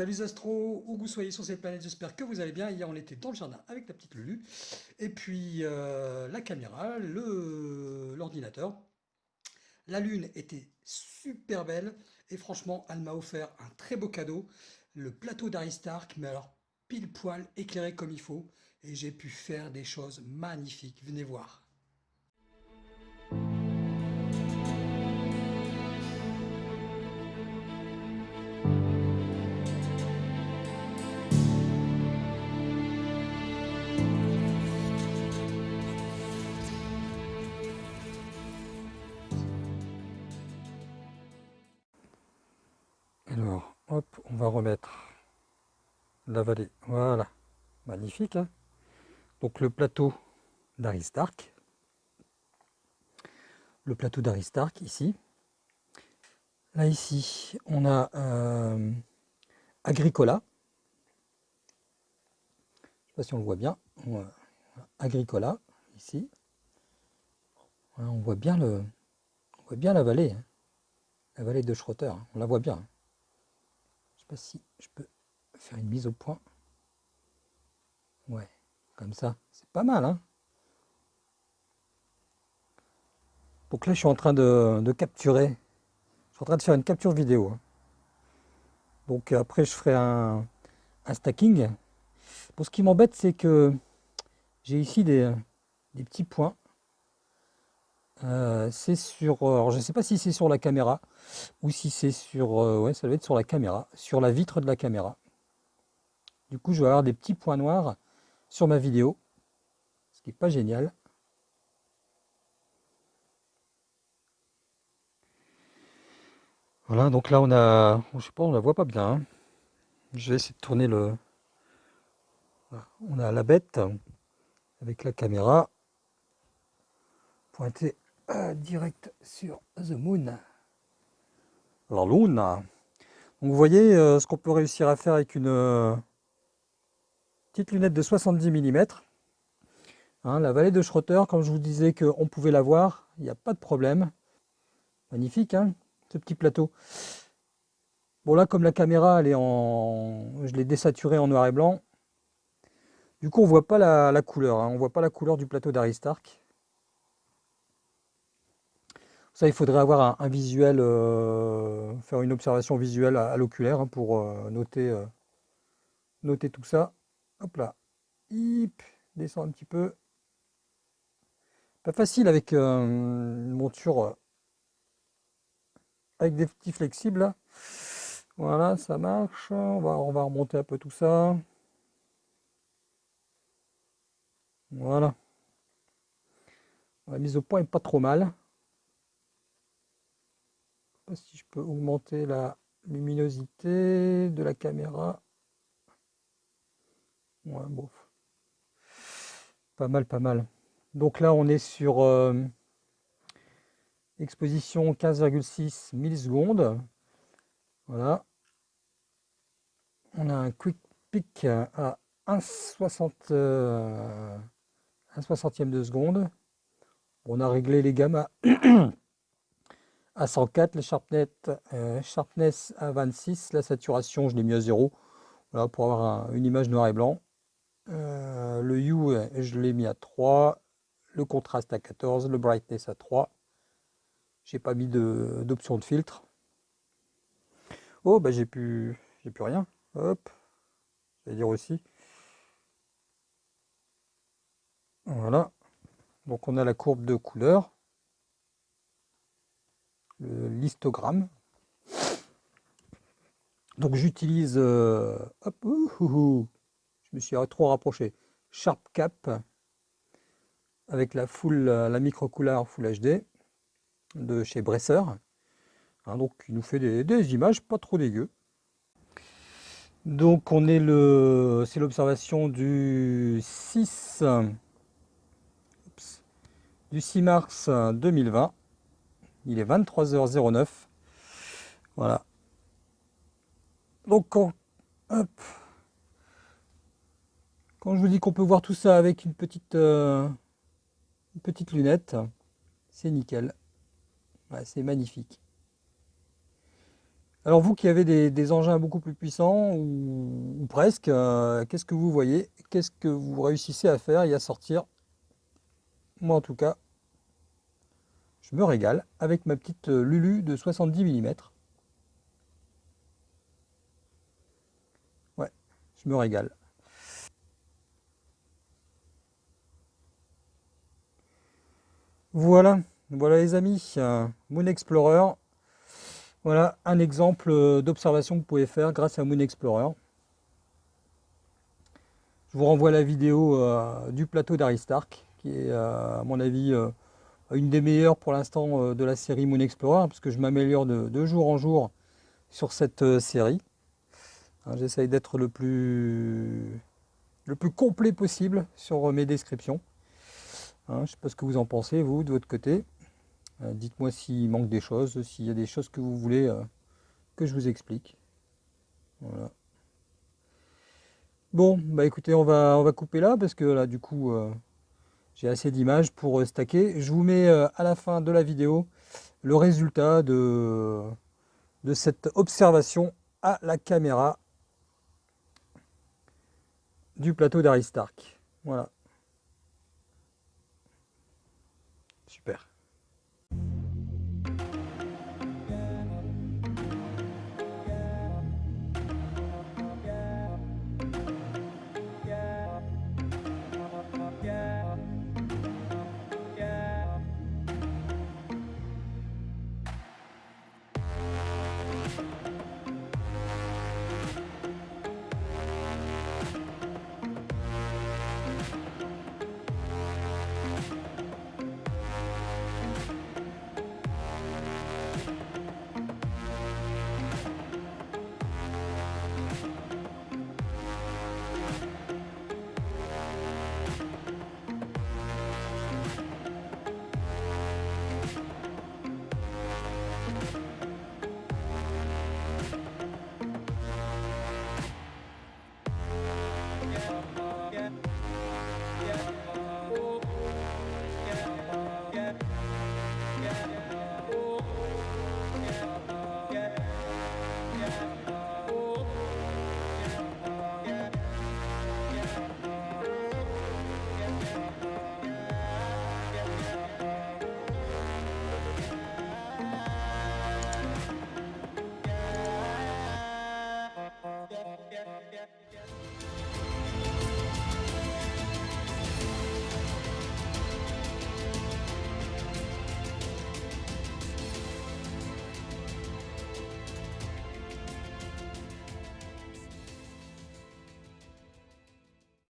Salut Astro, où vous soyez sur cette planète, j'espère que vous allez bien. Hier on était dans le jardin avec la petite Lulu. Et puis euh, la caméra, l'ordinateur. La lune était super belle et franchement elle m'a offert un très beau cadeau. Le plateau d'Aristark, mais alors pile poil éclairé comme il faut. Et j'ai pu faire des choses magnifiques, venez voir. Va remettre la vallée. Voilà, magnifique. Hein. Donc le plateau d'Aristark. Le plateau d'Aristark ici. Là ici, on a euh, Agricola. Je ne sais pas si on le voit bien. Agricola, ici. on voit bien le, on voit bien la vallée. Hein. La vallée de Schroeter. Hein. On la voit bien si je peux faire une mise au point. Ouais, comme ça, c'est pas mal. Hein Donc là, je suis en train de, capturer. Je suis en train de faire une capture vidéo. Hein. Donc après, je ferai un, stacking. Pour ce qui m'embête, c'est que j'ai ici des petits points euh, c'est sur, euh, alors je ne sais pas si c'est sur la caméra ou si c'est sur, euh, ouais ça doit être sur la caméra, sur la vitre de la caméra. Du coup je vais avoir des petits points noirs sur ma vidéo, ce qui n'est pas génial. Voilà, donc là on a, je sais pas, on la voit pas bien. Hein. Je vais essayer de tourner le, on a la bête avec la caméra pointée direct sur The Moon. La Lune. Donc vous voyez euh, ce qu'on peut réussir à faire avec une euh, petite lunette de 70 mm. Hein, la vallée de Schroeter, comme je vous disais qu'on pouvait la voir, il n'y a pas de problème. Magnifique, hein, ce petit plateau. Bon là, comme la caméra, elle est en, je l'ai désaturée en noir et blanc. Du coup, on voit pas la, couleur. Hein. on voit pas la couleur du plateau d'Aristark. Ça, il faudrait avoir un, visuel, euh, faire une observation visuelle à, l'oculaire hein, pour euh, noter, euh, noter tout ça. Hop là, hip, descend un petit peu. Pas facile avec une monture avec des petits flexibles. Voilà, ça marche. On va, on va remonter un peu tout ça. Voilà. La mise au point est pas trop mal si je peux augmenter la luminosité de la caméra. Ouais. Pas mal, pas mal. Donc là, on est sur euh, exposition 15,6 millisecondes. Voilà. On a un quick peak à 1,60 euh, 1 60e de seconde. On a réglé les gammas à 104, le sharpness, euh, sharpness à 26, la saturation je l'ai mis à 0, voilà, pour avoir une image noir et blanc. Euh, le hue je l'ai mis à 3, le contraste à 14, le brightness à 3. J'ai pas mis d'option de, filtre. Oh bah j'ai plus j'ai plus rien. Hop, je vais dire aussi. Voilà. Donc on a la courbe de couleur le listogramme. Donc j'utilise, euh, je me suis trop rapproché, Sharp Cap avec la full, la micro couleur Full HD de chez Bresser. Hein, donc il nous fait des, images pas trop dégueu. Donc on est le, c'est l'observation du 6, du 6 mars 2020. Il est 23h09. Voilà. Donc quand, je vous dis qu'on peut voir tout ça avec une petite, euh, petite lunette, c'est nickel. c'est magnifique. Alors vous qui avez des, engins beaucoup plus puissants, ou, presque, euh, qu'est-ce que vous voyez? Qu'est-ce que vous réussissez à faire et à sortir? Moi en tout cas, je me régale avec ma petite euh, Lulu de 70 mm. Ouais, je me régale. Voilà, voilà les amis, Moon Explorer. Voilà un exemple euh, d'observation que vous pouvez faire grâce à Moon Explorer. Je vous renvoie la vidéo euh, du plateau d'Aristark, qui est à mon avis une des meilleures pour l'instant euh, de la série Moon Explorer, parce que je m'améliore de, jour en jour sur cette euh, série. Hein, j'essaye d'être le plus, le plus complet possible sur euh, mes descriptions. Hein, je ne sais pas ce que vous en pensez, vous, de votre côté. Dites-moi s'il manque des choses, s'il y a des choses que vous voulez que je vous explique. Voilà. Bon, bah écoutez, on va, on va couper là, parce que là, du coup, j'ai assez d'images pour euh, stacker. Je vous mets euh, à la fin de la vidéo le résultat de, de cette observation à la caméra du plateau d'Aristark. Voilà.